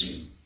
Mm.